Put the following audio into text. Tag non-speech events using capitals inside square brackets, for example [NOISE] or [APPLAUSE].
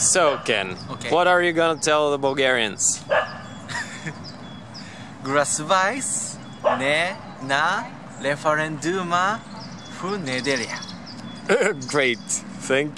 So, Ken, Okay. what are you gonna tell the Bulgarians? [LAUGHS] Grasvais ne na referenduma fu nedelia. [LAUGHS] Great, thank you.